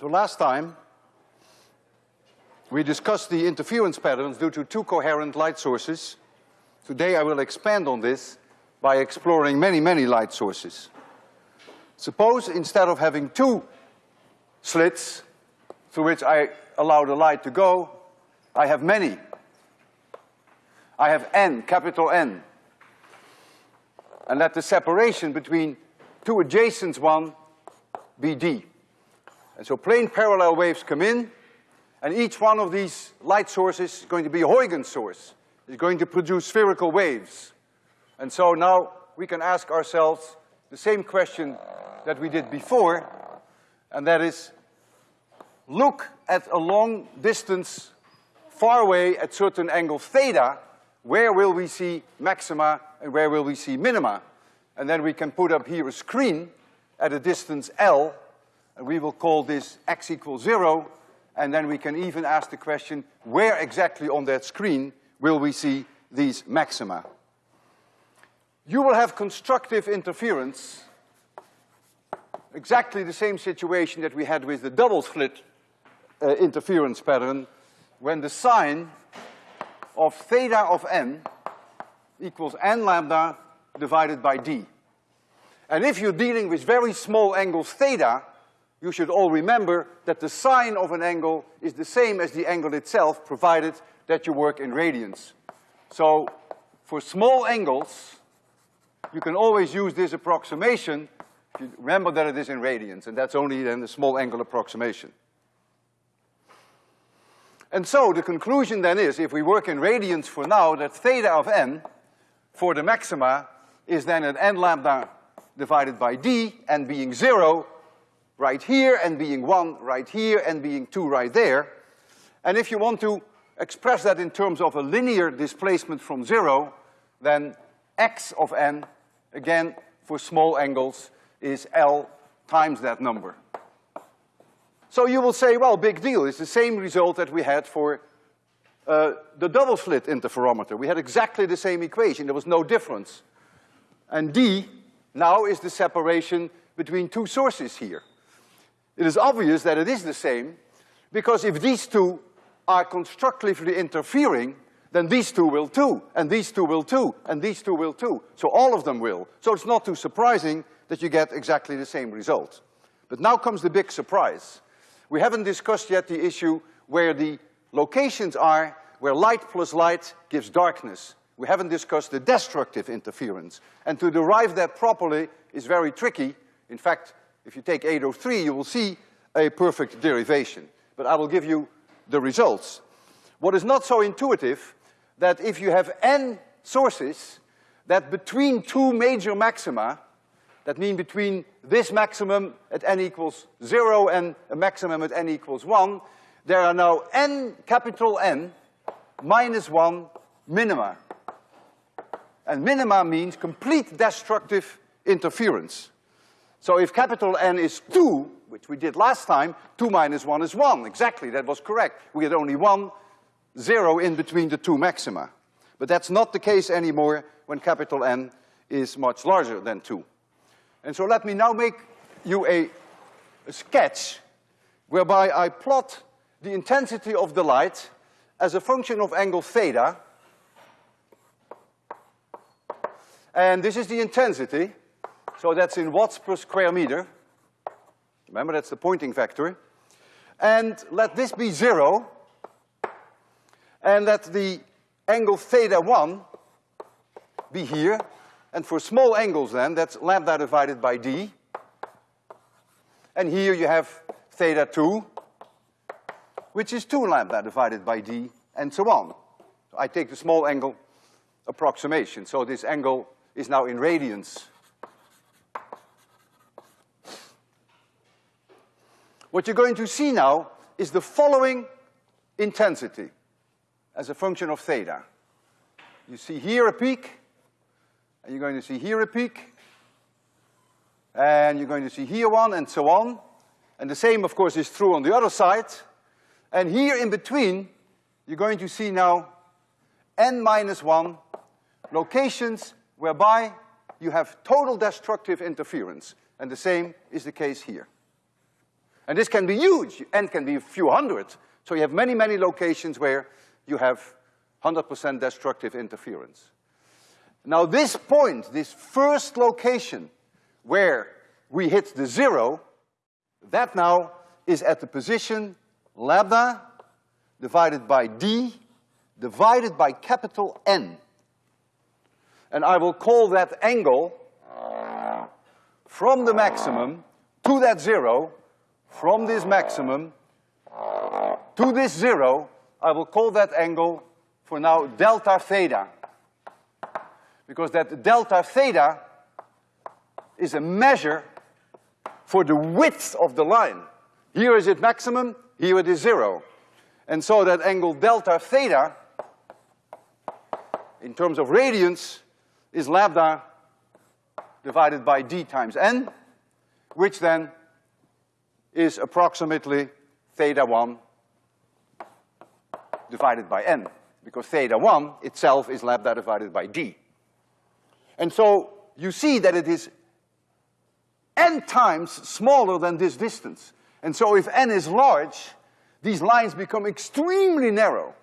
So last time, we discussed the interference patterns due to two coherent light sources. Today I will expand on this by exploring many, many light sources. Suppose instead of having two slits through which I allow the light to go, I have many. I have n, capital N. And let the separation between two adjacent one be d. And so plane parallel waves come in, and each one of these light sources is going to be a Huygens source. It's going to produce spherical waves. And so now we can ask ourselves the same question that we did before, and that is, look at a long distance far away at certain angle theta, where will we see maxima and where will we see minima? And then we can put up here a screen at a distance L, we will call this x equals zero, and then we can even ask the question, where exactly on that screen will we see these maxima? You will have constructive interference, exactly the same situation that we had with the double slit uh, interference pattern, when the sine of theta of n equals n lambda divided by d. And if you're dealing with very small angles theta, you should all remember that the sine of an angle is the same as the angle itself, provided that you work in radians. So, for small angles, you can always use this approximation, if you remember that it is in radians, and that's only then the small angle approximation. And so the conclusion then is, if we work in radians for now, that theta of n for the maxima is then at n lambda divided by d, n being zero right here, and being one right here, and being two right there. And if you want to express that in terms of a linear displacement from zero, then x of n, again, for small angles, is L times that number. So you will say, well, big deal, it's the same result that we had for uh, the double slit interferometer. We had exactly the same equation, there was no difference. And D now is the separation between two sources here. It is obvious that it is the same, because if these two are constructively interfering, then these two will too, and these two will too, and these two will too. So all of them will. So it's not too surprising that you get exactly the same result. But now comes the big surprise. We haven't discussed yet the issue where the locations are where light plus light gives darkness. We haven't discussed the destructive interference. And to derive that properly is very tricky. In fact, if you take 803, you will see a perfect derivation. But I will give you the results. What is not so intuitive, that if you have n sources, that between two major maxima, that mean between this maximum at n equals zero and a maximum at n equals one, there are now n, capital N, minus one minima. And minima means complete destructive interference. So if capital N is two, which we did last time, two minus one is one, exactly, that was correct. We had only one zero in between the two maxima. But that's not the case anymore when capital N is much larger than two. And so let me now make you a, a sketch whereby I plot the intensity of the light as a function of angle theta. And this is the intensity, so that's in watts per square meter. Remember, that's the Poynting vector. And let this be zero, and let the angle theta one be here, and for small angles then, that's lambda divided by d. And here you have theta two, which is two lambda divided by d, and so on. So I take the small angle approximation, so this angle is now in radians. What you're going to see now is the following intensity as a function of theta. You see here a peak, and you're going to see here a peak, and you're going to see here one, and so on. And the same, of course, is true on the other side. And here in between, you're going to see now n minus one locations whereby you have total destructive interference. And the same is the case here. And this can be huge, n can be a few hundred. So you have many, many locations where you have 100% destructive interference. Now this point, this first location where we hit the zero, that now is at the position lambda divided by d divided by capital N. And I will call that angle from the maximum to that zero, from this maximum to this zero, I will call that angle for now delta theta. Because that delta theta is a measure for the width of the line. Here is it maximum, here it is zero. And so that angle delta theta, in terms of radians, is lambda divided by d times n, which then is approximately theta one divided by n, because theta one itself is lambda divided by d. And so you see that it is n times smaller than this distance. And so if n is large, these lines become extremely narrow.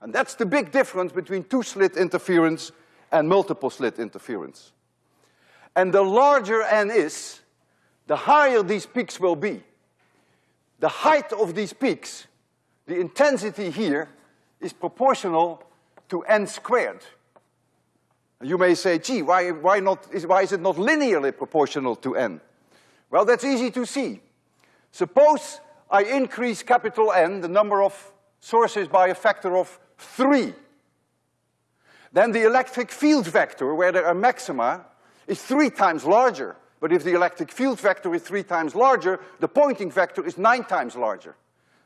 And that's the big difference between two-slit interference and multiple slit interference. And the larger n is, the higher these peaks will be. The height of these peaks, the intensity here, is proportional to n squared. You may say, gee, why, why, not, is, why is it not linearly proportional to n? Well, that's easy to see. Suppose I increase capital N, the number of sources by a factor of three. Then the electric field vector, where there are maxima, is three times larger. But if the electric field vector is three times larger, the Poynting vector is nine times larger.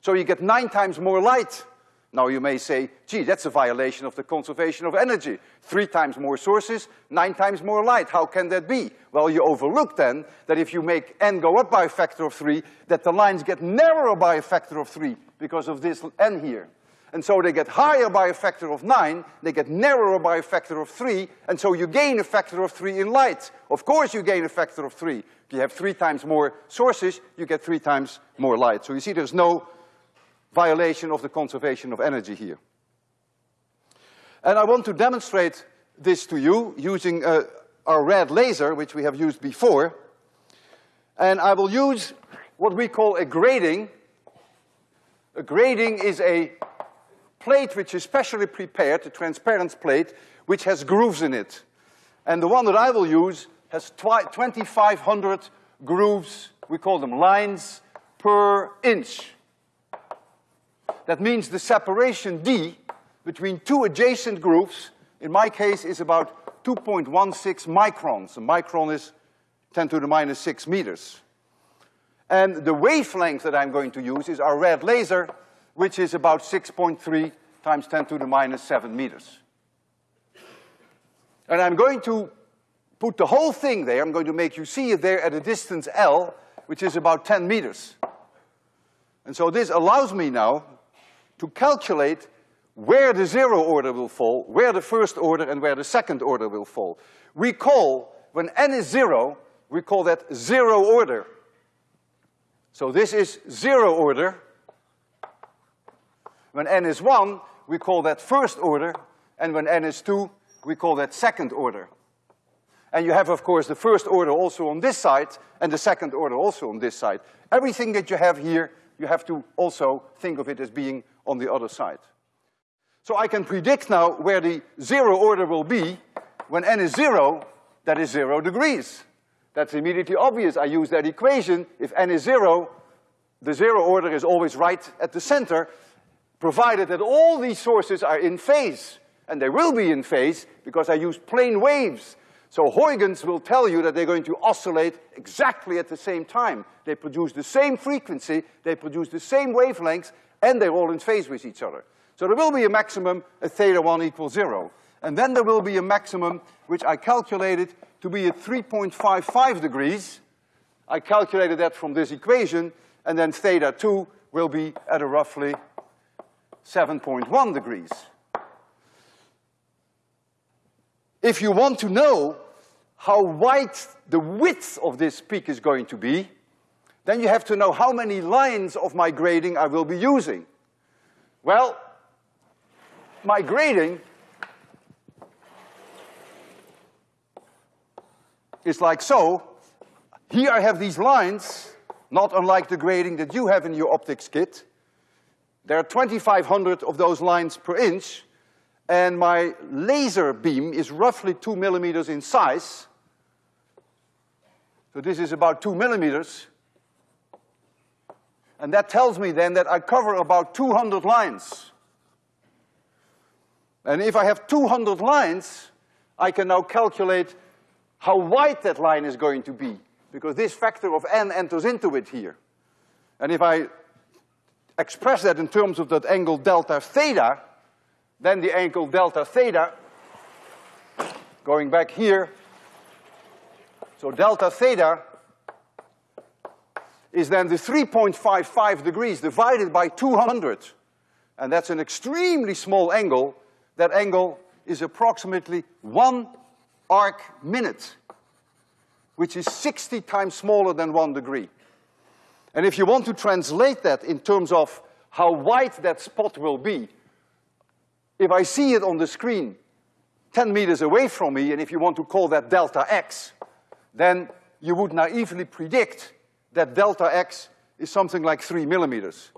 So you get nine times more light. Now you may say, gee, that's a violation of the conservation of energy. Three times more sources, nine times more light. How can that be? Well, you overlook then that if you make n go up by a factor of three, that the lines get narrower by a factor of three because of this n here. And so they get higher by a factor of nine, they get narrower by a factor of three, and so you gain a factor of three in light. Of course you gain a factor of three. If you have three times more sources, you get three times more light. So you see there's no violation of the conservation of energy here. And I want to demonstrate this to you using uh, our red laser, which we have used before. And I will use what we call a grating. A grating is a plate which is specially prepared, a transparent plate, which has grooves in it. And the one that I will use has 2,500 grooves, we call them lines, per inch. That means the separation D between two adjacent grooves, in my case, is about 2.16 microns. A micron is 10 to the minus 6 meters. And the wavelength that I'm going to use is our red laser, which is about 6.3 times 10 to the minus 7 meters. And I'm going to put the whole thing there, I'm going to make you see it there at a distance L, which is about 10 meters. And so this allows me now to calculate where the zero order will fall, where the first order and where the second order will fall. We call, when n is zero, we call that zero order. So this is zero order. When n is one, we call that first order, and when n is two, we call that second order. And you have, of course, the first order also on this side, and the second order also on this side. Everything that you have here, you have to also think of it as being on the other side. So I can predict now where the zero order will be. When n is zero, that is zero degrees. That's immediately obvious. I use that equation. If n is zero, the zero order is always right at the center, provided that all these sources are in phase. And they will be in phase because I use plane waves. So Huygens will tell you that they're going to oscillate exactly at the same time. They produce the same frequency, they produce the same wavelengths, and they're all in phase with each other. So there will be a maximum at theta one equals zero. And then there will be a maximum which I calculated to be at 3.55 degrees. I calculated that from this equation, and then theta two will be at a roughly 7.1 degrees. If you want to know how wide the width of this peak is going to be, then you have to know how many lines of my grating I will be using. Well, my grating is like so. Here I have these lines, not unlike the grating that you have in your optics kit. There are 2,500 of those lines per inch, and my laser beam is roughly two millimeters in size. So this is about two millimeters. And that tells me then that I cover about 200 lines. And if I have 200 lines, I can now calculate how wide that line is going to be, because this factor of n enters into it here. And if I express that in terms of that angle delta theta, then the angle delta theta, going back here, so delta theta is then the 3.55 degrees divided by 200. And that's an extremely small angle. That angle is approximately one arc minute, which is 60 times smaller than one degree. And if you want to translate that in terms of how wide that spot will be, if I see it on the screen 10 meters away from me, and if you want to call that delta x, then you would naively predict that delta x is something like three millimeters.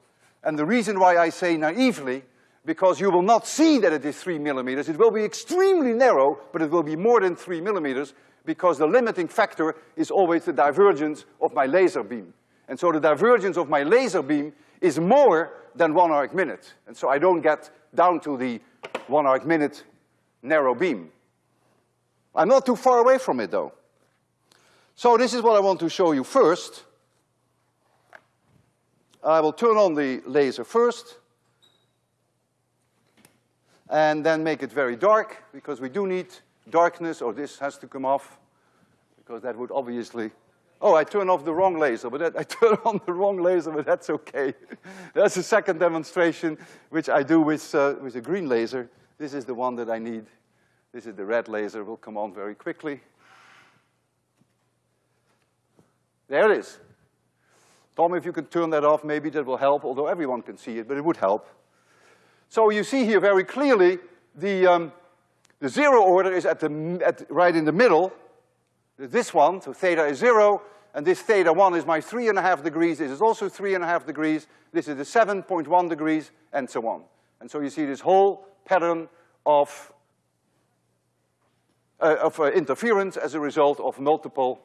And the reason why I say naively, because you will not see that it is three millimeters. It will be extremely narrow, but it will be more than three millimeters because the limiting factor is always the divergence of my laser beam. And so the divergence of my laser beam is more than one arc minute. And so I don't get down to the one arc minute narrow beam. I'm not too far away from it though. So this is what I want to show you first. I will turn on the laser first and then make it very dark because we do need darkness or this has to come off because that would obviously Oh, I turned off the wrong laser, but that, I turned on the wrong laser, but that's okay. that's a second demonstration, which I do with, uh, with a green laser. This is the one that I need. This is the red laser, will come on very quickly. There it is. Tom, if you could turn that off, maybe that will help, although everyone can see it, but it would help. So you see here very clearly the, um, the zero order is at the, at, right in the middle, this one, so theta is zero, and this theta one is my three and a half degrees, this is also three and a half degrees, this is the 7.1 degrees, and so on. And so you see this whole pattern of, uh, of uh, interference as a result of multiple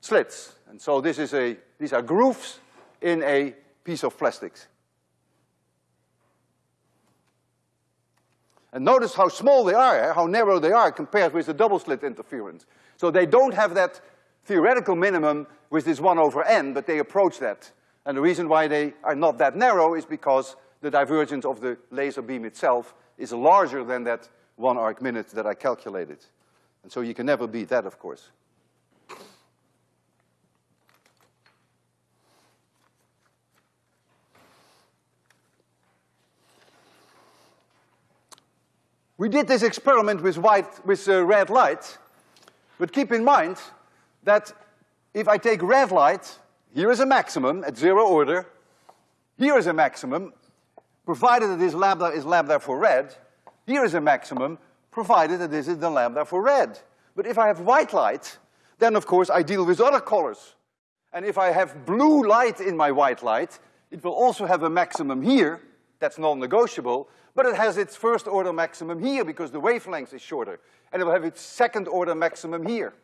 slits. And so this is a, these are grooves in a piece of plastics. And notice how small they are, eh? how narrow they are compared with the double slit interference. So they don't have that theoretical minimum with this one over n, but they approach that. And the reason why they are not that narrow is because the divergence of the laser beam itself is larger than that one arc minute that I calculated. And so you can never beat that, of course. We did this experiment with white, with uh, red light, but keep in mind that if I take red light, here is a maximum at zero order, here is a maximum, provided that this lambda is lambda for red, here is a maximum, provided that this is the lambda for red. But if I have white light, then of course I deal with other colors. And if I have blue light in my white light, it will also have a maximum here, that's non-negotiable, but it has its first order maximum here because the wavelength is shorter. And it will have its second order maximum here.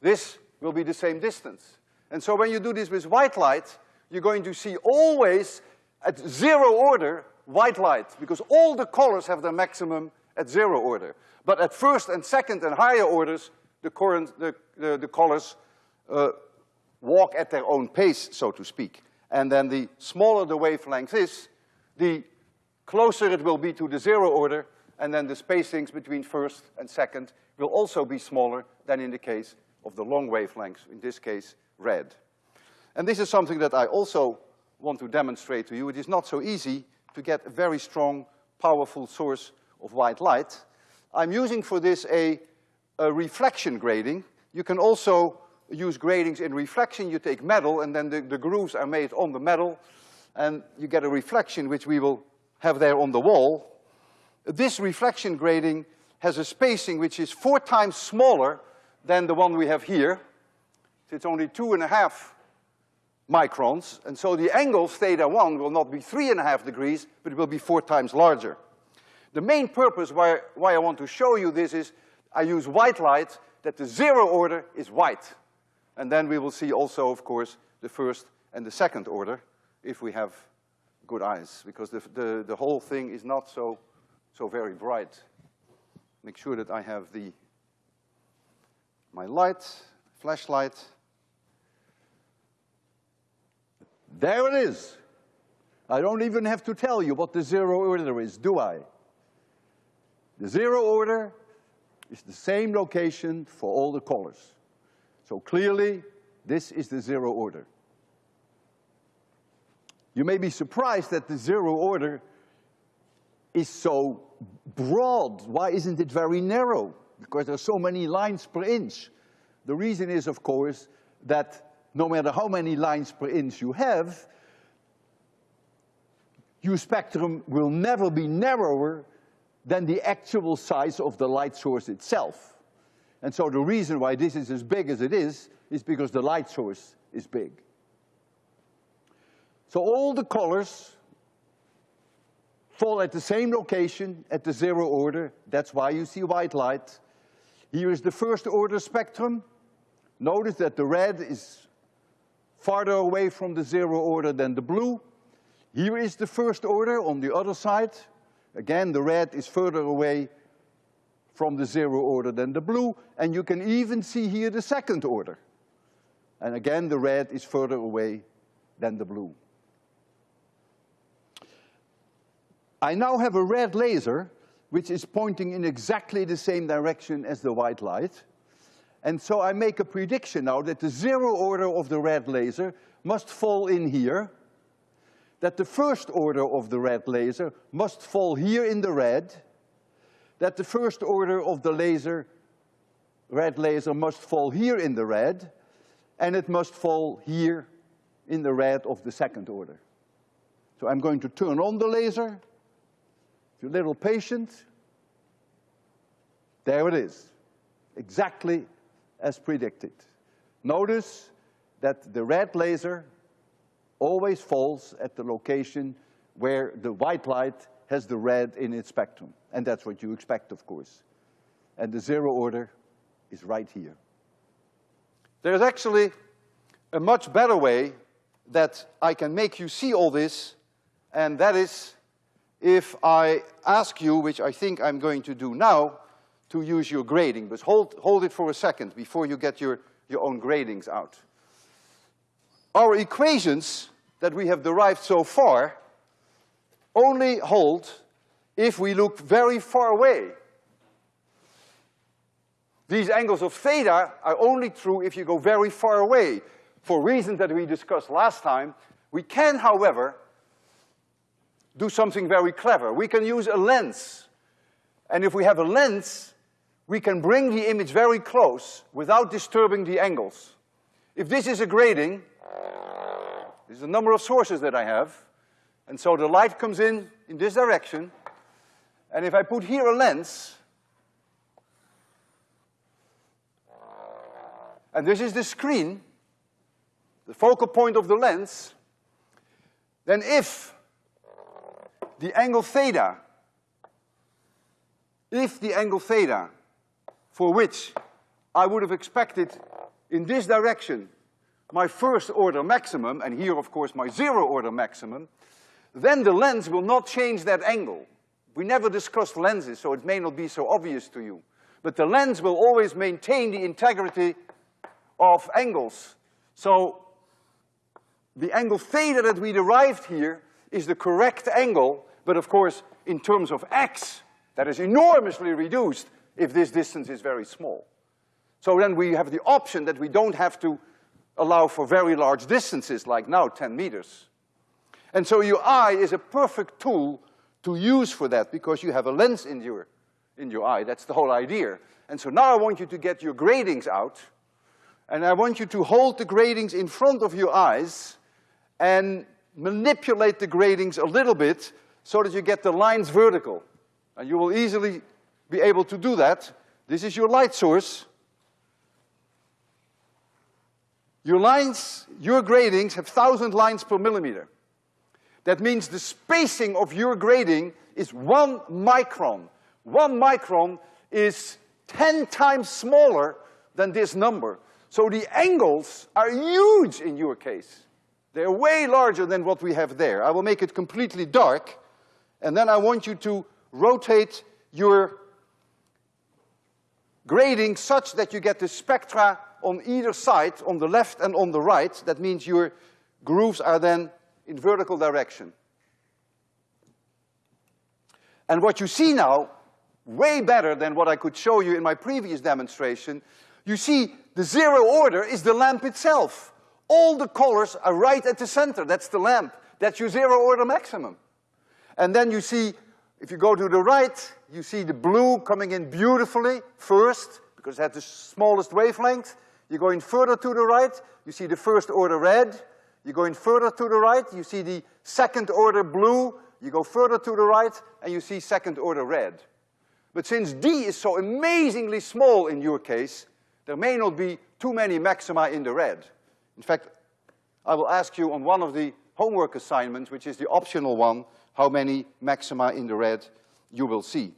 This will be the same distance. And so when you do this with white light, you're going to see always at zero order white light because all the colors have their maximum at zero order. But at first and second and higher orders, the current, the, the, the colors, uh, walk at their own pace, so to speak. And then the smaller the wavelength is, the closer it will be to the zero order, and then the spacings between first and second will also be smaller than in the case of the long wavelengths, in this case, red. And this is something that I also want to demonstrate to you. It is not so easy to get a very strong, powerful source of white light. I'm using for this a, a reflection grating. You can also use gratings in reflection. You take metal and then the, the grooves are made on the metal and you get a reflection which we will have there on the wall. This reflection grating has a spacing which is four times smaller than the one we have here. So it's only two and a half microns, and so the angle theta one will not be three and a half degrees, but it will be four times larger. The main purpose why, why I want to show you this is I use white light that the zero order is white. And then we will see also, of course, the first and the second order if we have good eyes, because the, the, the whole thing is not so, so very bright. Make sure that I have the, my light, flashlight. There it is. I don't even have to tell you what the zero order is, do I? The zero order is the same location for all the colors. So clearly, this is the zero order. You may be surprised that the zero order is so broad. Why isn't it very narrow? Because there are so many lines per inch. The reason is, of course, that no matter how many lines per inch you have, your spectrum will never be narrower than the actual size of the light source itself. And so the reason why this is as big as it is, is because the light source is big. So all the colors fall at the same location at the zero order. That's why you see white light. Here is the first order spectrum. Notice that the red is farther away from the zero order than the blue. Here is the first order on the other side. Again, the red is further away from the zero order than the blue, and you can even see here the second order. And again, the red is further away than the blue. I now have a red laser which is pointing in exactly the same direction as the white light. And so I make a prediction now that the zero order of the red laser must fall in here, that the first order of the red laser must fall here in the red, that the first order of the laser, red laser must fall here in the red, and it must fall here in the red of the second order. So I'm going to turn on the laser, you're a little patient, there it is, exactly as predicted. Notice that the red laser always falls at the location where the white light has the red in its spectrum. And that's what you expect, of course. And the zero order is right here. There's actually a much better way that I can make you see all this, and that is if I ask you, which I think I'm going to do now, to use your grating, but hold, hold it for a second before you get your, your own gratings out. Our equations that we have derived so far only hold if we look very far away. These angles of theta are only true if you go very far away. For reasons that we discussed last time, we can, however, do something very clever. We can use a lens. And if we have a lens, we can bring the image very close without disturbing the angles. If this is a grating, this is the number of sources that I have, and so the light comes in in this direction, and if I put here a lens, and this is the screen, the focal point of the lens, then if the angle theta, if the angle theta, for which I would have expected in this direction my first order maximum, and here of course my zero order maximum, then the lens will not change that angle. We never discussed lenses, so it may not be so obvious to you. But the lens will always maintain the integrity of angles. So the angle theta that we derived here is the correct angle, but of course, in terms of x, that is enormously reduced if this distance is very small. So then we have the option that we don't have to allow for very large distances, like now, ten meters. And so your eye is a perfect tool to use for that, because you have a lens in your, in your eye, that's the whole idea. And so now I want you to get your gratings out, And I want you to hold the gratings in front of your eyes and manipulate the gratings a little bit so that you get the lines vertical. And you will easily be able to do that. This is your light source. Your lines, your gratings have thousand lines per millimeter. That means the spacing of your grating is one micron. One micron is ten times smaller than this number. So the angles are huge in your case. They're way larger than what we have there. I will make it completely dark, and then I want you to rotate your grating such that you get the spectra on either side, on the left and on the right. That means your grooves are then in vertical direction. And what you see now, way better than what I could show you in my previous demonstration, you see the zero order is the lamp itself. All the colors are right at the center, that's the lamp. That's your zero order maximum. And then you see, if you go to the right, you see the blue coming in beautifully first, because it has the smallest wavelength. You're going further to the right, you see the first order red. You're going further to the right, you see the second order blue. You go further to the right, and you see second order red. But since D is so amazingly small in your case, there may not be too many maxima in the red. In fact, I will ask you on one of the homework assignments, which is the optional one, how many maxima in the red you will see.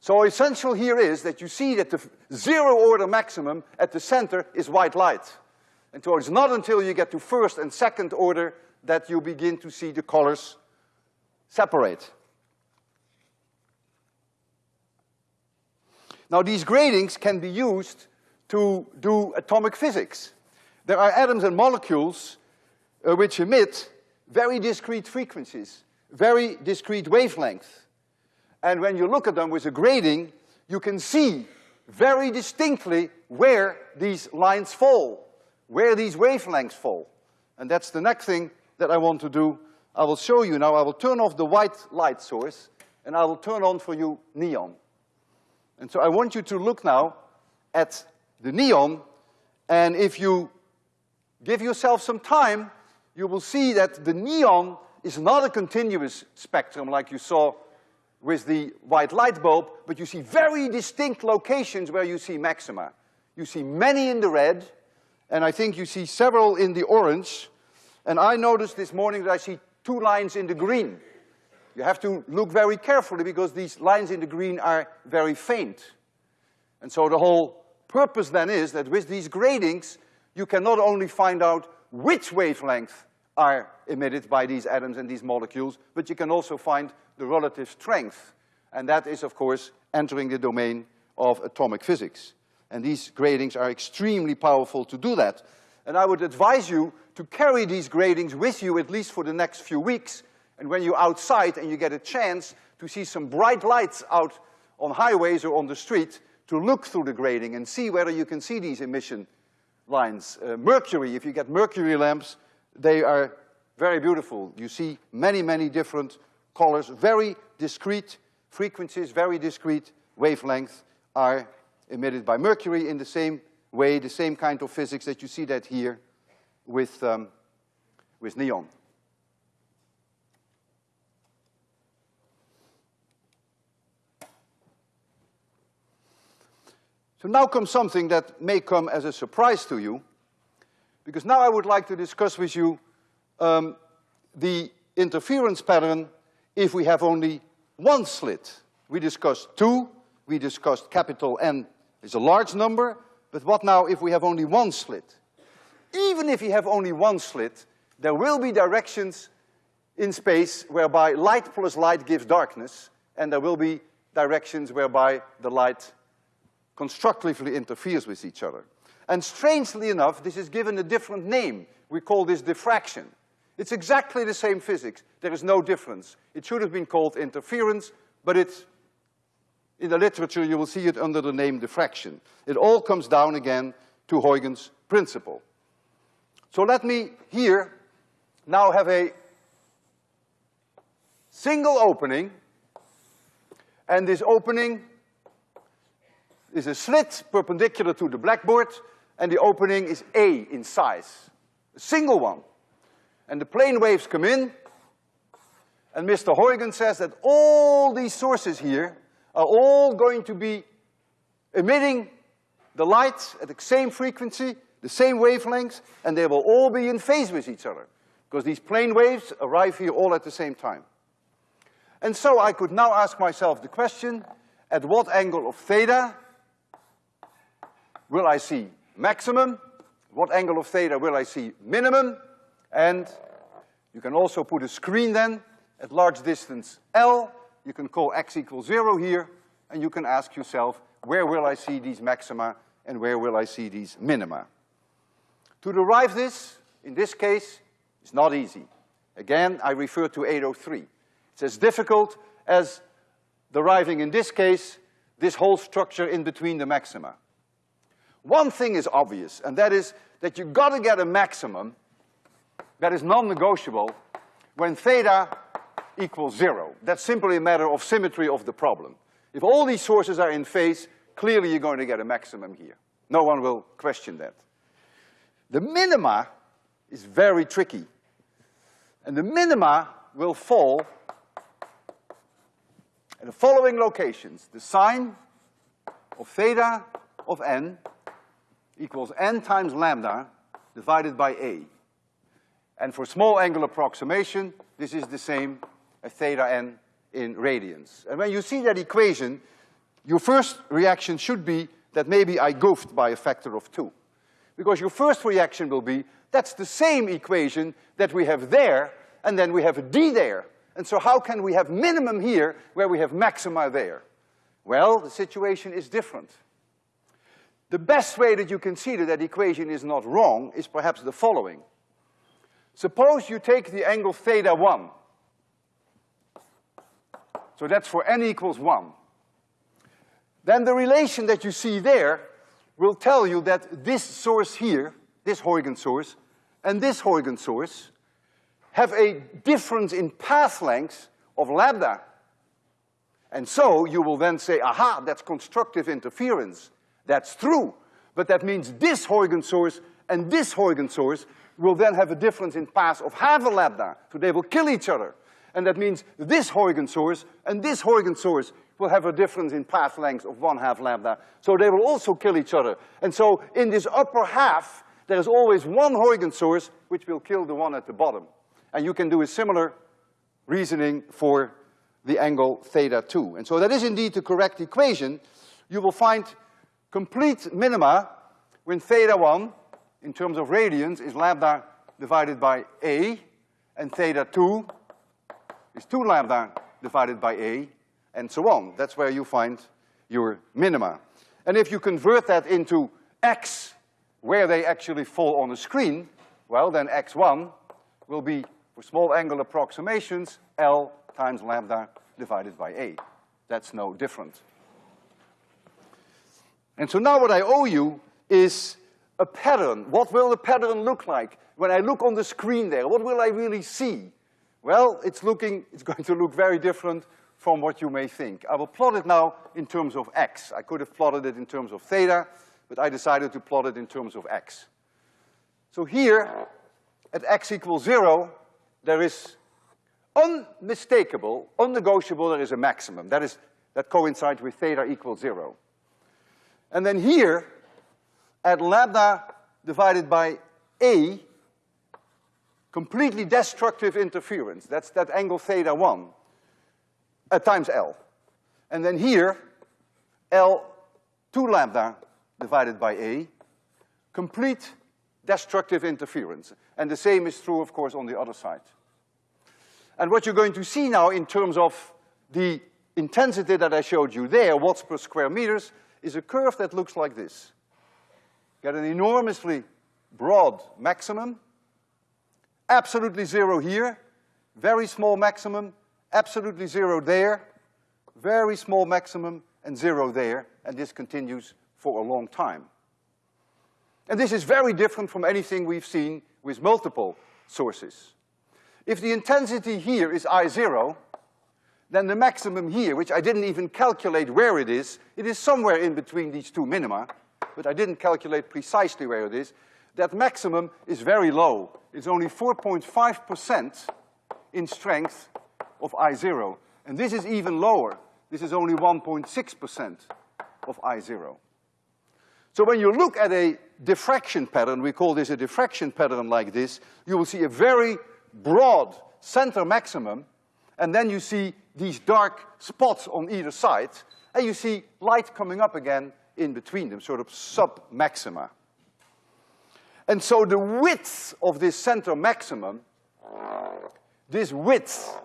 So essential here is that you see that the zero order maximum at the center is white light. And so it's not until you get to first and second order that you begin to see the colors separate. Now these gratings can be used to do atomic physics. There are atoms and molecules uh, which emit very discrete frequencies, very discrete wavelengths. And when you look at them with a grating, you can see very distinctly where these lines fall, where these wavelengths fall. And that's the next thing that I want to do. I will show you now, I will turn off the white light source, and I will turn on for you neon. And so I want you to look now at the neon, and if you give yourself some time, you will see that the neon is not a continuous spectrum like you saw with the white light bulb, but you see very distinct locations where you see maxima. You see many in the red, and I think you see several in the orange. And I noticed this morning that I see two lines in the green. You have to look very carefully because these lines in the green are very faint. And so the whole purpose then is that with these gratings, you can not only find out which wavelength are emitted by these atoms and these molecules, but you can also find the relative strength. And that is, of course, entering the domain of atomic physics. And these gratings are extremely powerful to do that. And I would advise you to carry these gratings with you at least for the next few weeks. And when you're outside and you get a chance to see some bright lights out on highways or on the street, to look through the grating and see whether you can see these emission lines. Uh, mercury, if you get mercury lamps, they are very beautiful. You see many, many different colors, very discrete frequencies, very discrete wavelengths are emitted by mercury in the same way, the same kind of physics that you see that here with, um, with neon. So now comes something that may come as a surprise to you, because now I would like to discuss with you um, the interference pattern if we have only one slit. We discussed two, we discussed capital N is a large number, but what now if we have only one slit? Even if you have only one slit, there will be directions in space whereby light plus light gives darkness, and there will be directions whereby the light constructively interferes with each other. And strangely enough, this is given a different name. We call this diffraction. It's exactly the same physics. There is no difference. It should have been called interference, but it's, in the literature you will see it under the name diffraction. It all comes down again to Huygens' principle. So let me here now have a single opening, and this opening is a slit perpendicular to the blackboard, and the opening is A in size, a single one. And the plane waves come in, and Mr. Huygens says that all these sources here are all going to be emitting the light at the same frequency, the same wavelengths, and they will all be in phase with each other, because these plane waves arrive here all at the same time. And so I could now ask myself the question, at what angle of theta will I see maximum? What angle of theta will I see minimum? And you can also put a screen then at large distance L. You can call x equals zero here, and you can ask yourself, where will I see these maxima and where will I see these minima? To derive this, in this case, is not easy. Again, I refer to 803. It's as difficult as deriving, in this case, this whole structure in between the maxima. One thing is obvious, and that is that you've got to get a maximum that is non-negotiable when theta equals zero. That's simply a matter of symmetry of the problem. If all these sources are in phase, clearly you're going to get a maximum here. No one will question that. The minima is very tricky. And the minima will fall at the following locations. The sine of theta of n equals n times lambda divided by a. And for small angle approximation, this is the same as theta n in radians. And when you see that equation, your first reaction should be that maybe I goofed by a factor of two. Because your first reaction will be, that's the same equation that we have there, and then we have a d there. And so how can we have minimum here where we have maxima there? Well, the situation is different. The best way that you can see that that equation is not wrong is perhaps the following. Suppose you take the angle theta one. So that's for n equals one. Then the relation that you see there will tell you that this source here, this Huygens source, and this Huygens source have a difference in path lengths of lambda. And so you will then say, aha, that's constructive interference. That's true. But that means this Huygens source and this Huygens source will then have a difference in path of half a lambda. So they will kill each other. And that means this Huygens source and this Huygens source will have a difference in path length of one half lambda. So they will also kill each other. And so in this upper half, there is always one Huygens source which will kill the one at the bottom. And you can do a similar reasoning for the angle theta two. And so that is indeed the correct equation. You will find complete minima when theta one, in terms of radians, is lambda divided by A, and theta two is two lambda divided by A, and so on. That's where you find your minima. And if you convert that into x, where they actually fall on the screen, well, then x1 will be, for small angle approximations, L times lambda divided by A. That's no different. And so now what I owe you is a pattern. What will the pattern look like? When I look on the screen there, what will I really see? Well, it's looking, it's going to look very different from what you may think. I will plot it now in terms of x. I could have plotted it in terms of theta, but I decided to plot it in terms of x. So here, at x equals zero, there is unmistakable, unnegotiable, there is a maximum. That is, that coincides with theta equals zero. And then here, at lambda divided by A, completely destructive interference, that's that angle theta one, uh, times L. And then here, L two lambda divided by A, complete destructive interference. And the same is true, of course, on the other side. And what you're going to see now in terms of the intensity that I showed you there, watts per square meters, is a curve that looks like this. Get an enormously broad maximum, absolutely zero here, very small maximum, absolutely zero there, very small maximum, and zero there, and this continues for a long time. And this is very different from anything we've seen with multiple sources. If the intensity here is I zero, then the maximum here, which I didn't even calculate where it is, it is somewhere in between these two minima, but I didn't calculate precisely where it is, that maximum is very low. It's only 4.5% in strength of I zero. And this is even lower. This is only 1.6% of I zero. So when you look at a diffraction pattern, we call this a diffraction pattern like this, you will see a very broad center maximum, and then you see these dark spots on either side, and you see light coming up again in between them, sort of sub-maxima. And so the width of this center maximum, this width,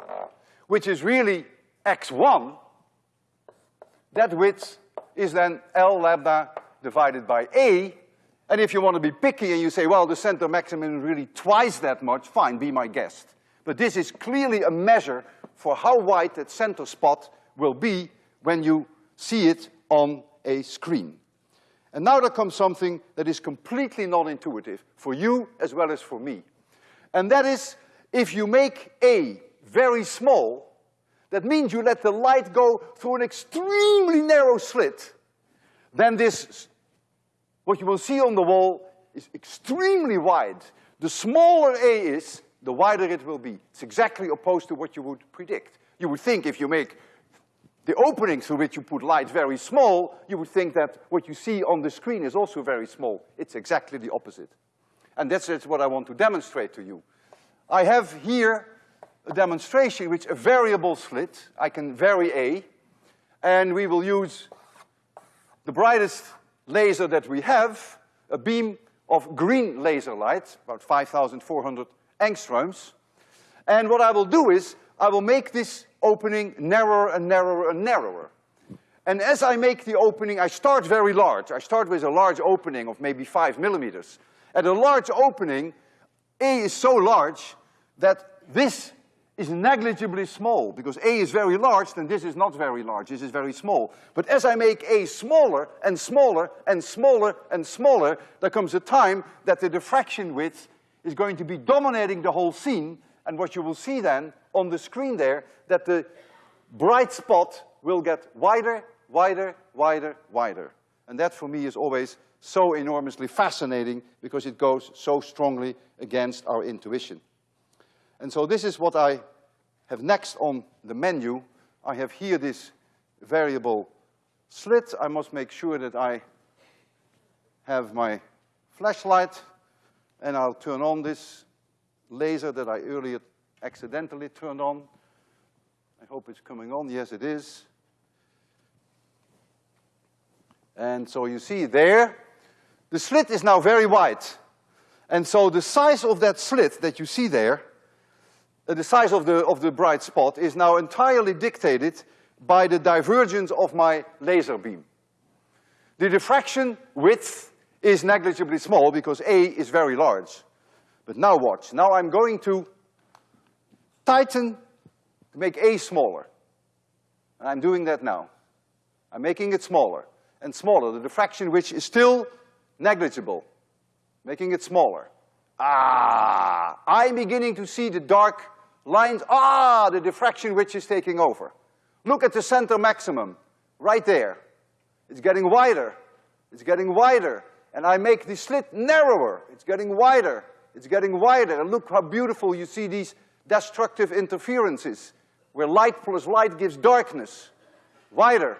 which is really x1, that width is then L lambda divided by A, and if you want to be picky and you say, well, the center maximum is really twice that much, fine, be my guest. But this is clearly a measure for how wide that center spot will be when you see it on a screen. And now there comes something that is completely non-intuitive for you as well as for me. And that is, if you make A very small, that means you let the light go through an extremely narrow slit, then this, what you will see on the wall is extremely wide. The smaller A is, the wider it will be. It's exactly opposed to what you would predict. You would think if you make the opening through which you put light very small, you would think that what you see on the screen is also very small. It's exactly the opposite. And that's, that's what I want to demonstrate to you. I have here a demonstration which a variable slit, I can vary A, and we will use the brightest laser that we have, a beam of green laser light, about 5,400 angstroms. And what I will do is, I will make this opening narrower and narrower and narrower. And as I make the opening, I start very large. I start with a large opening of maybe five millimeters. At a large opening, A is so large that this is negligibly small, because A is very large, then this is not very large, this is very small. But as I make A smaller and smaller and smaller and smaller, there comes a time that the diffraction width is going to be dominating the whole scene, and what you will see then on the screen there, that the bright spot will get wider, wider, wider, wider. And that for me is always so enormously fascinating because it goes so strongly against our intuition. And so this is what I have next on the menu. I have here this variable slit. I must make sure that I have my flashlight and I'll turn on this laser that I earlier accidentally turned on. I hope it's coming on. Yes, it is. And so you see there, the slit is now very wide. And so the size of that slit that you see there, uh, the size of the, of the bright spot is now entirely dictated by the divergence of my laser beam. The diffraction width is negligibly small because A is very large. But now watch. Now I'm going to tighten to make A smaller. And I'm doing that now. I'm making it smaller and smaller, the diffraction which is still negligible. Making it smaller. Ah, I'm beginning to see the dark lines. Ah, the diffraction which is taking over. Look at the center maximum, right there. It's getting wider. It's getting wider. And I make the slit narrower. It's getting wider. It's getting wider. And look how beautiful you see these destructive interferences where light plus light gives darkness. Wider,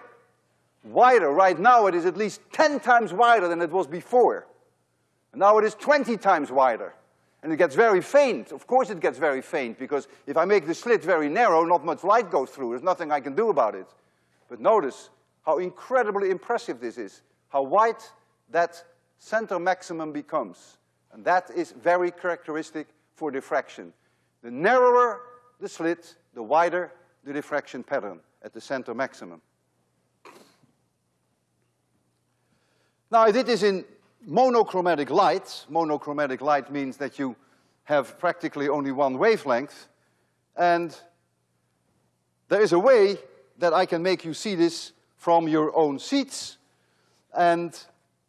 wider. Right now it is at least ten times wider than it was before. And now it is twenty times wider. And it gets very faint. Of course it gets very faint, because if I make the slit very narrow, not much light goes through. There's nothing I can do about it. But notice how incredibly impressive this is, how wide that center maximum becomes. And that is very characteristic for diffraction. The narrower the slit, the wider the diffraction pattern at the center maximum. Now I did this in monochromatic light. Monochromatic light means that you have practically only one wavelength. And there is a way that I can make you see this from your own seats. And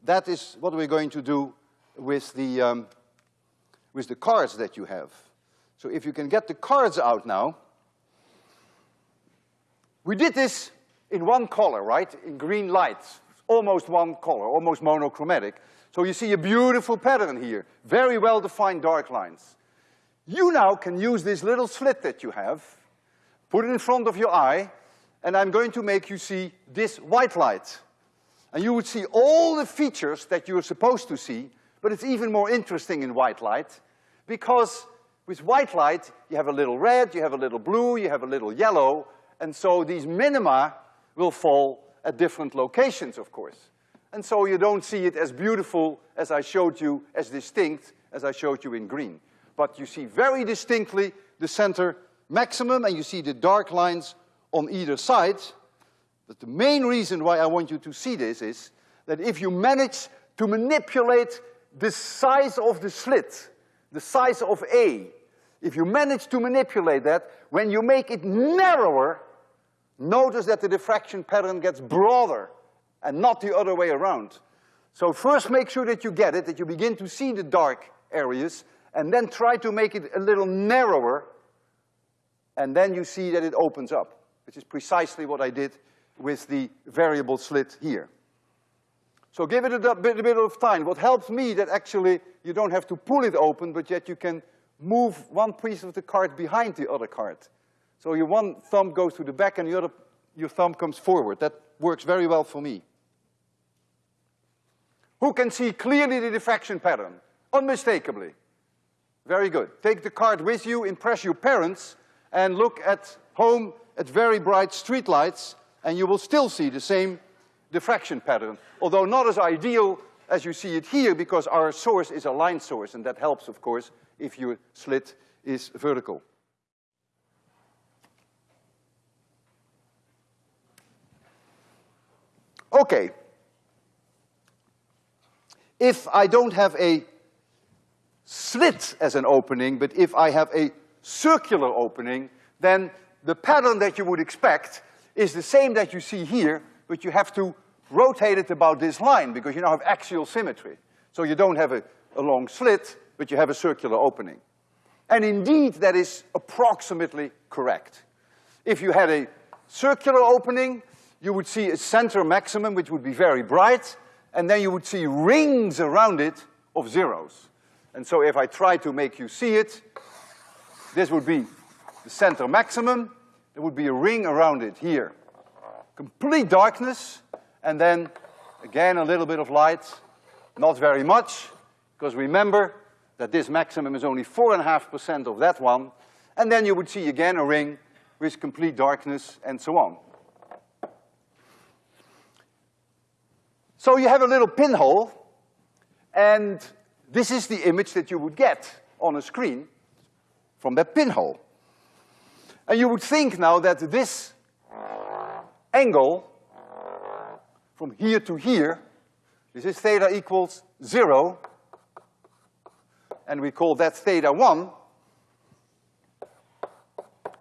that is what we're going to do with the, um, with the cards that you have. So if you can get the cards out now. We did this in one color, right? In green light. almost one color, almost monochromatic. So you see a beautiful pattern here, very well-defined dark lines. You now can use this little slit that you have, put it in front of your eye, and I'm going to make you see this white light. And you would see all the features that you're supposed to see, but it's even more interesting in white light, because with white light, you have a little red, you have a little blue, you have a little yellow, and so these minima will fall at different locations, of course. And so you don't see it as beautiful as I showed you, as distinct as I showed you in green. But you see very distinctly the center maximum and you see the dark lines on either side. But the main reason why I want you to see this is that if you manage to manipulate the size of the slit, the size of A, if you manage to manipulate that, when you make it narrower, notice that the diffraction pattern gets broader and not the other way around. So first make sure that you get it, that you begin to see the dark areas, and then try to make it a little narrower, and then you see that it opens up, which is precisely what I did with the variable slit here. So give it a bit, a bit of time. What helps me that actually you don't have to pull it open, but yet you can move one piece of the card behind the other card. So your one thumb goes to the back and the other, your thumb comes forward. That works very well for me. Who can see clearly the diffraction pattern? Unmistakably. Very good. Take the card with you, impress your parents, and look at home at very bright street lights, and you will still see the same diffraction pattern, although not as ideal as you see it here because our source is a line source, and that helps, of course, if your slit is vertical. Okay. If I don't have a slit as an opening, but if I have a circular opening, then the pattern that you would expect is the same that you see here, but you have to rotate it about this line because you now have axial symmetry. So you don't have a, a long slit, but you have a circular opening. And indeed, that is approximately correct. If you had a circular opening, you would see a center maximum, which would be very bright, and then you would see rings around it of zeros. And so if I try to make you see it, this would be the center maximum, there would be a ring around it here. Complete darkness, and then again a little bit of light, not very much, because remember that this maximum is only four and a half percent of that one, and then you would see again a ring with complete darkness and so on. So you have a little pinhole, and this is the image that you would get on a screen from that pinhole. And you would think now that this angle from here to here, this is theta equals zero, and we call that theta one.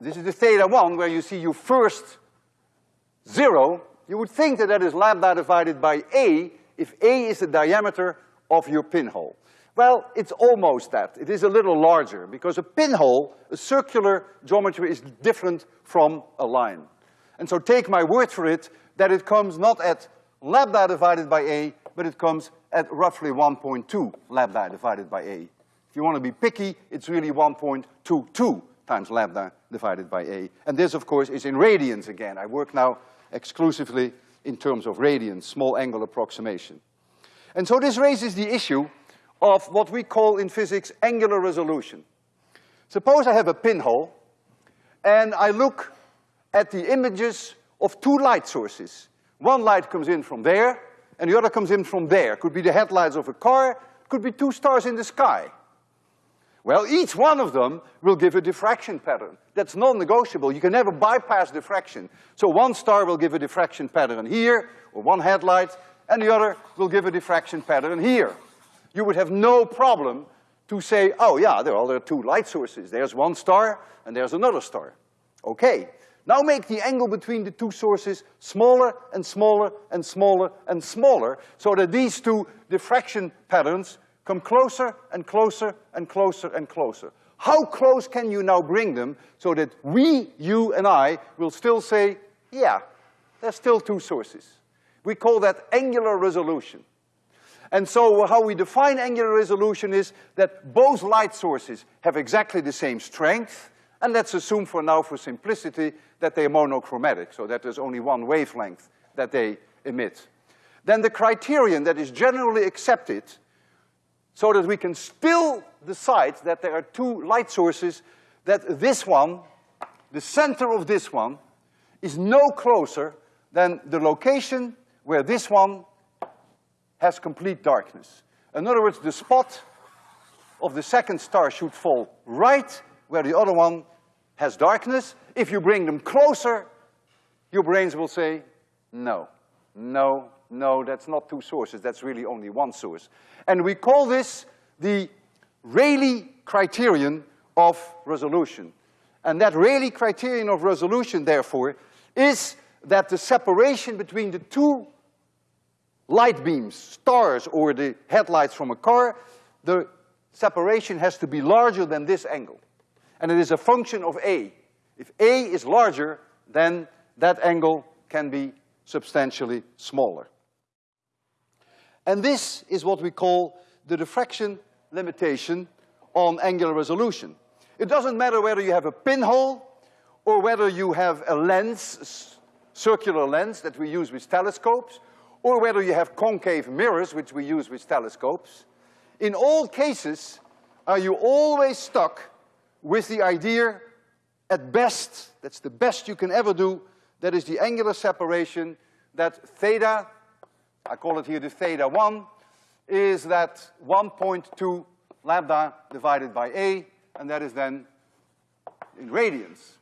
This is the theta one where you see your first zero. You would think that that is lambda divided by A if A is the diameter of your pinhole. Well, it's almost that. It is a little larger because a pinhole, a circular geometry is different from a line. And so take my word for it that it comes not at lambda divided by A, but it comes at roughly 1.2 lambda divided by A. If you want to be picky, it's really 1.22 times lambda divided by A. And this, of course, is in radians again. I work now exclusively in terms of radians, small angle approximation. And so this raises the issue of what we call in physics angular resolution. Suppose I have a pinhole, and I look at the images of two light sources. One light comes in from there, and the other comes in from there. Could be the headlights of a car, could be two stars in the sky. Well, each one of them will give a diffraction pattern. That's non-negotiable. You can never bypass diffraction. So one star will give a diffraction pattern here, or one headlight, and the other will give a diffraction pattern here. You would have no problem to say, oh yeah, there are, two light sources. There's one star, and there's another star. Okay. Now make the angle between the two sources smaller and smaller and smaller and smaller, so that these two diffraction patterns come closer and closer and closer and closer. How close can you now bring them so that we, you and I, will still say, yeah, there's still two sources. We call that angular resolution. And so how we define angular resolution is that both light sources have exactly the same strength, and let's assume for now, for simplicity, that they are monochromatic, so that there's only one wavelength that they emit. Then the criterion that is generally accepted, so that we can still decide that there are two light sources, that this one, the center of this one, is no closer than the location where this one has complete darkness. In other words, the spot of the second star should fall right where the other one has darkness. If you bring them closer, your brains will say, no, no, no, that's not two sources, that's really only one source. And we call this the Rayleigh criterion of resolution. And that Rayleigh criterion of resolution, therefore, is that the separation between the two light beams, stars, or the headlights from a car, the separation has to be larger than this angle. And it is a function of A. If A is larger, then that angle can be substantially smaller. And this is what we call the diffraction limitation on angular resolution. It doesn't matter whether you have a pinhole or whether you have a lens, circular lens that we use with telescopes, or whether you have concave mirrors, which we use with telescopes. In all cases, are you always stuck with the idea, at best, that's the best you can ever do, that is the angular separation, that theta, I call it here the theta one, is that 1.2 lambda divided by A, and that is then in radians.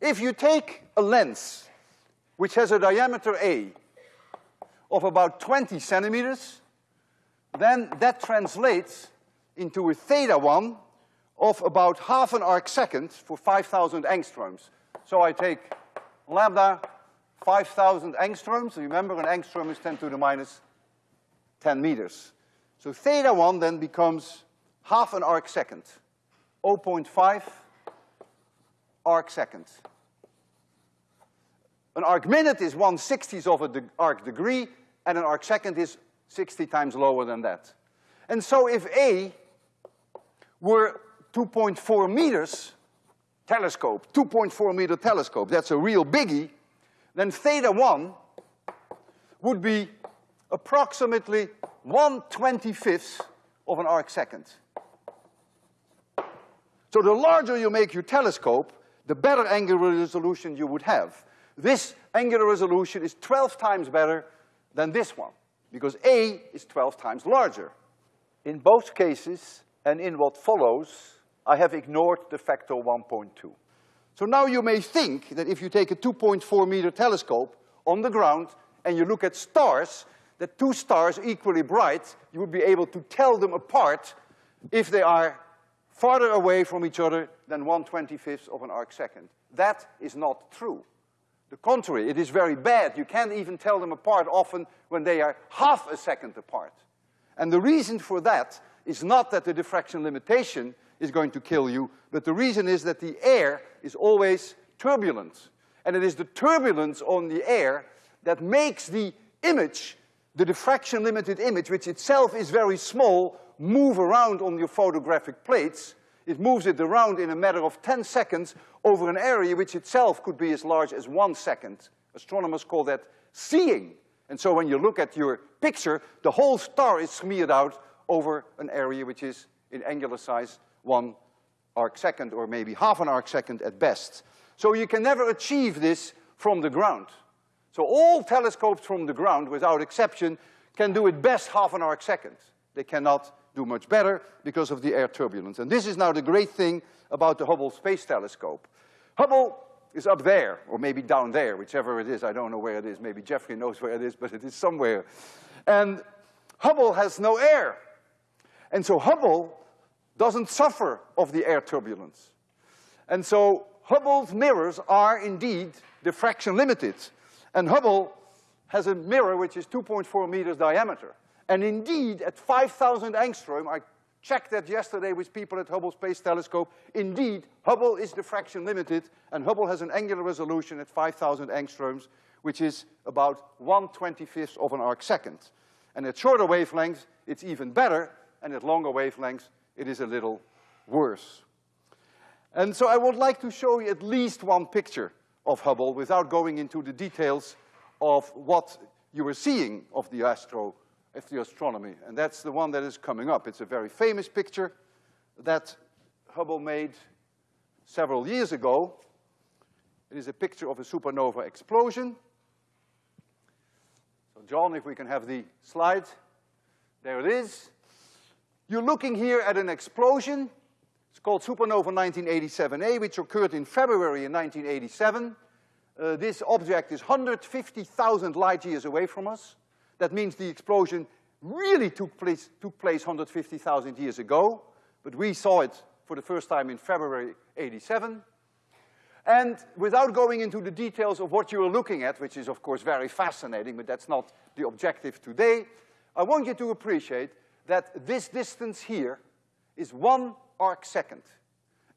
If you take a lens which has a diameter A of about 20 centimeters, then that translates into a theta one of about half an arc second for 5,000 angstroms. So I take lambda 5,000 angstroms. Remember, an angstrom is 10 to the minus 10 meters. So theta one then becomes half an arc second, 0.5 arc second. An arc minute is one sixtieth of an de arc degree, and an arc second is 60 times lower than that. And so if A were 2.4 meters telescope, 2.4 meter telescope, that's a real biggie, then theta one would be approximately 1 25th of an arc second. So the larger you make your telescope, the better angular resolution you would have. This angular resolution is 12 times better than this one, because A is 12 times larger. In both cases, and in what follows, I have ignored the factor 1.2. So now you may think that if you take a 2.4 meter telescope on the ground and you look at stars, that two stars equally bright, you would be able to tell them apart if they are farther away from each other than 1 25th of an arc second. That is not true. The contrary, it is very bad. You can't even tell them apart often when they are half a second apart. And the reason for that is not that the diffraction limitation is going to kill you, but the reason is that the air is always turbulent. And it is the turbulence on the air that makes the image, the diffraction limited image, which itself is very small, move around on your photographic plates it moves it around in a matter of 10 seconds over an area which itself could be as large as one second. Astronomers call that seeing. And so when you look at your picture, the whole star is smeared out over an area which is in angular size one arc second or maybe half an arc second at best. So you can never achieve this from the ground. So all telescopes from the ground, without exception, can do it best half an arc second. They cannot do much better because of the air turbulence. And this is now the great thing about the Hubble Space Telescope. Hubble is up there, or maybe down there, whichever it is. I don't know where it is. Maybe Jeffrey knows where it is, but it is somewhere. And Hubble has no air. And so Hubble doesn't suffer of the air turbulence. And so Hubble's mirrors are indeed diffraction limited. And Hubble has a mirror which is 2.4 meters diameter. And indeed, at 5,000 angstrom, I checked that yesterday with people at Hubble Space Telescope, indeed, Hubble is diffraction limited, and Hubble has an angular resolution at 5,000 angstroms, which is about 1 25th of an arc second. And at shorter wavelengths, it's even better, and at longer wavelengths, it is a little worse. And so I would like to show you at least one picture of Hubble without going into the details of what you were seeing of the astro, astronomy. And that's the one that is coming up. It's a very famous picture that Hubble made several years ago. It is a picture of a supernova explosion. So John, if we can have the slide. There it is. You're looking here at an explosion it's called supernova 1987A, which occurred in February in 1987. Uh, this object is 150,000 light years away from us. That means the explosion really took place, took place 150,000 years ago, but we saw it for the first time in February 87. And without going into the details of what you are looking at, which is of course very fascinating, but that's not the objective today, I want you to appreciate that this distance here is one arc second.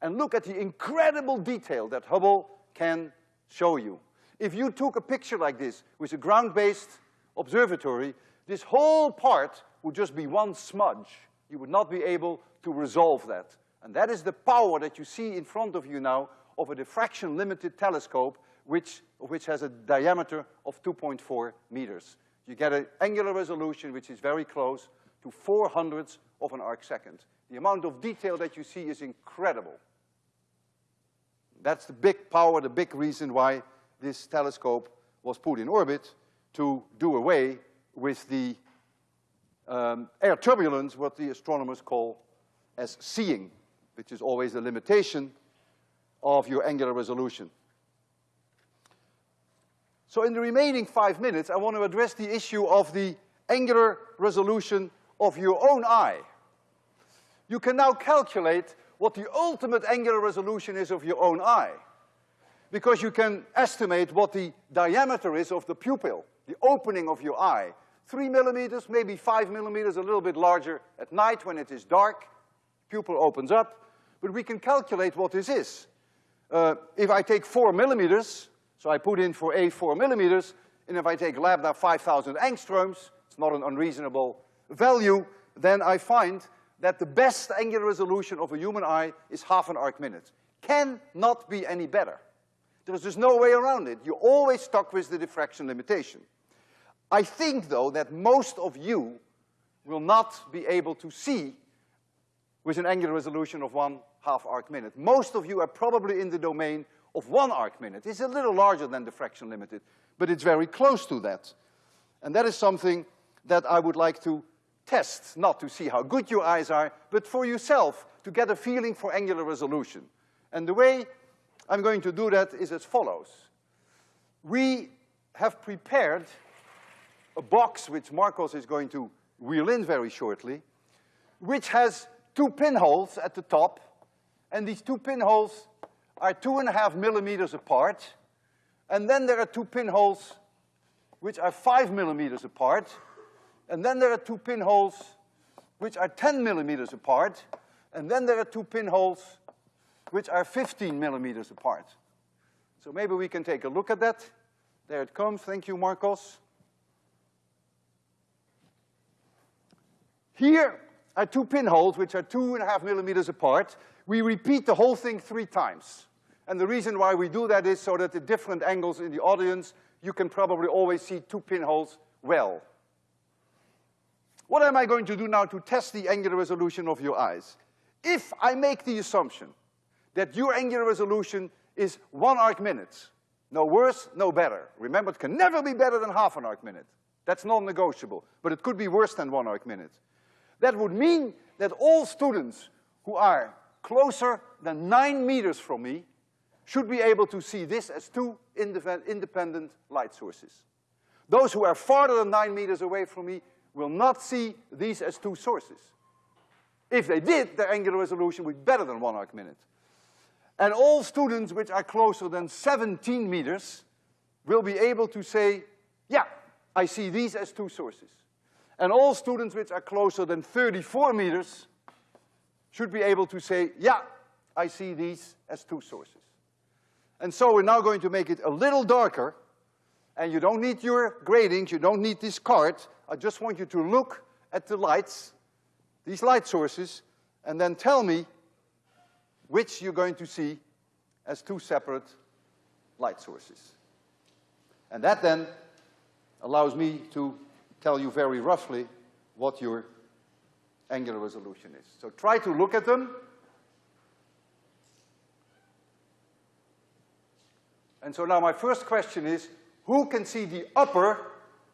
And look at the incredible detail that Hubble can show you. If you took a picture like this with a ground-based observatory, this whole part would just be one smudge. You would not be able to resolve that. And that is the power that you see in front of you now of a diffraction-limited telescope which, which has a diameter of 2.4 meters. You get an angular resolution which is very close to four hundredths of an arc second. The amount of detail that you see is incredible. That's the big power, the big reason why this telescope was put in orbit to do away with the um, air turbulence, what the astronomers call as seeing, which is always a limitation of your angular resolution. So in the remaining five minutes, I want to address the issue of the angular resolution of your own eye you can now calculate what the ultimate angular resolution is of your own eye. Because you can estimate what the diameter is of the pupil, the opening of your eye. Three millimeters, maybe five millimeters, a little bit larger at night when it is dark. Pupil opens up, but we can calculate what this is. Uh, if I take four millimeters, so I put in for A four millimeters, and if I take lambda 5,000 angstroms, it's not an unreasonable value, then I find that the best angular resolution of a human eye is half an arc minute. Cannot be any better. There's just no way around it. You're always stuck with the diffraction limitation. I think, though, that most of you will not be able to see with an angular resolution of one half arc minute. Most of you are probably in the domain of one arc minute. It's a little larger than the diffraction limited, but it's very close to that. And that is something that I would like to test, not to see how good your eyes are, but for yourself, to get a feeling for angular resolution. And the way I'm going to do that is as follows. We have prepared a box which Marcos is going to wheel in very shortly, which has two pinholes at the top, and these two pinholes are two and a half millimeters apart, and then there are two pinholes which are five millimeters apart, and then there are two pinholes which are 10 millimeters apart, and then there are two pinholes which are 15 millimeters apart. So maybe we can take a look at that. There it comes, thank you, Marcos. Here are two pinholes which are two and a half millimeters apart. We repeat the whole thing three times. And the reason why we do that is so that at different angles in the audience, you can probably always see two pinholes well. What am I going to do now to test the angular resolution of your eyes? If I make the assumption that your angular resolution is one arc minute, no worse, no better. Remember, it can never be better than half an arc minute. That's non-negotiable, but it could be worse than one arc minute. That would mean that all students who are closer than nine meters from me should be able to see this as two independent light sources. Those who are farther than nine meters away from me will not see these as two sources. If they did, their angular resolution would be better than one arc minute. And all students which are closer than 17 meters will be able to say, yeah, I see these as two sources. And all students which are closer than 34 meters should be able to say, yeah, I see these as two sources. And so we're now going to make it a little darker, And you don't need your gratings, you don't need this card. I just want you to look at the lights, these light sources, and then tell me which you're going to see as two separate light sources. And that then allows me to tell you very roughly what your angular resolution is. So try to look at them. And so now my first question is, who can see the upper,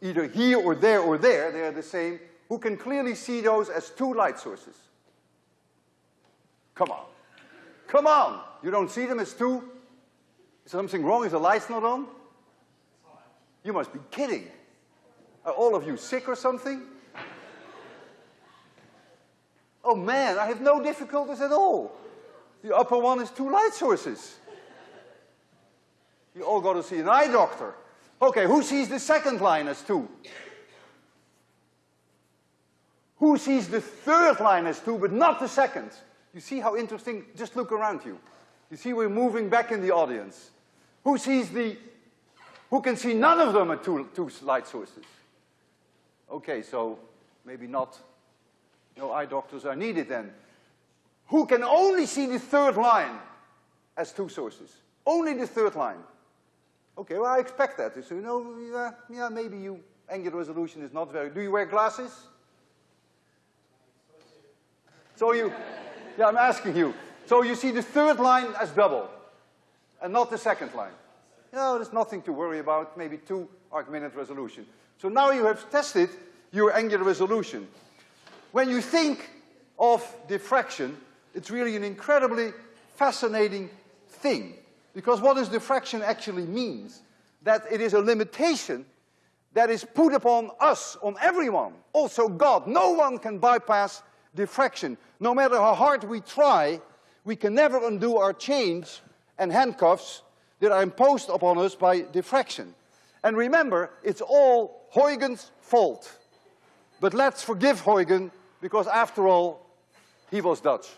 either here or there or there, they are the same, who can clearly see those as two light sources? Come on. Come on! You don't see them as two? Is something wrong? Is the lights not on? You must be kidding. Are all of you sick or something? Oh man, I have no difficulties at all. The upper one is two light sources. You all got to see an eye doctor. Okay, who sees the second line as two? Who sees the third line as two, but not the second? You see how interesting? Just look around you. You see we're moving back in the audience. Who sees the, who can see none of them at two, two light sources? Okay, so maybe not, no eye doctors are needed then. Who can only see the third line as two sources? Only the third line. Okay, well, I expect that. So, you know, yeah, yeah, maybe you, angular resolution is not very, do you wear glasses? So you, yeah, I'm asking you. So you see the third line as double, and not the second line. No, there's nothing to worry about, maybe two arc minute resolution. So now you have tested your angular resolution. When you think of diffraction, it's really an incredibly fascinating thing. Because what does diffraction actually means? That it is a limitation that is put upon us, on everyone, also God. No one can bypass diffraction. No matter how hard we try, we can never undo our chains and handcuffs that are imposed upon us by diffraction. And remember, it's all Huygens' fault. But let's forgive Huygens, because after all, he was Dutch.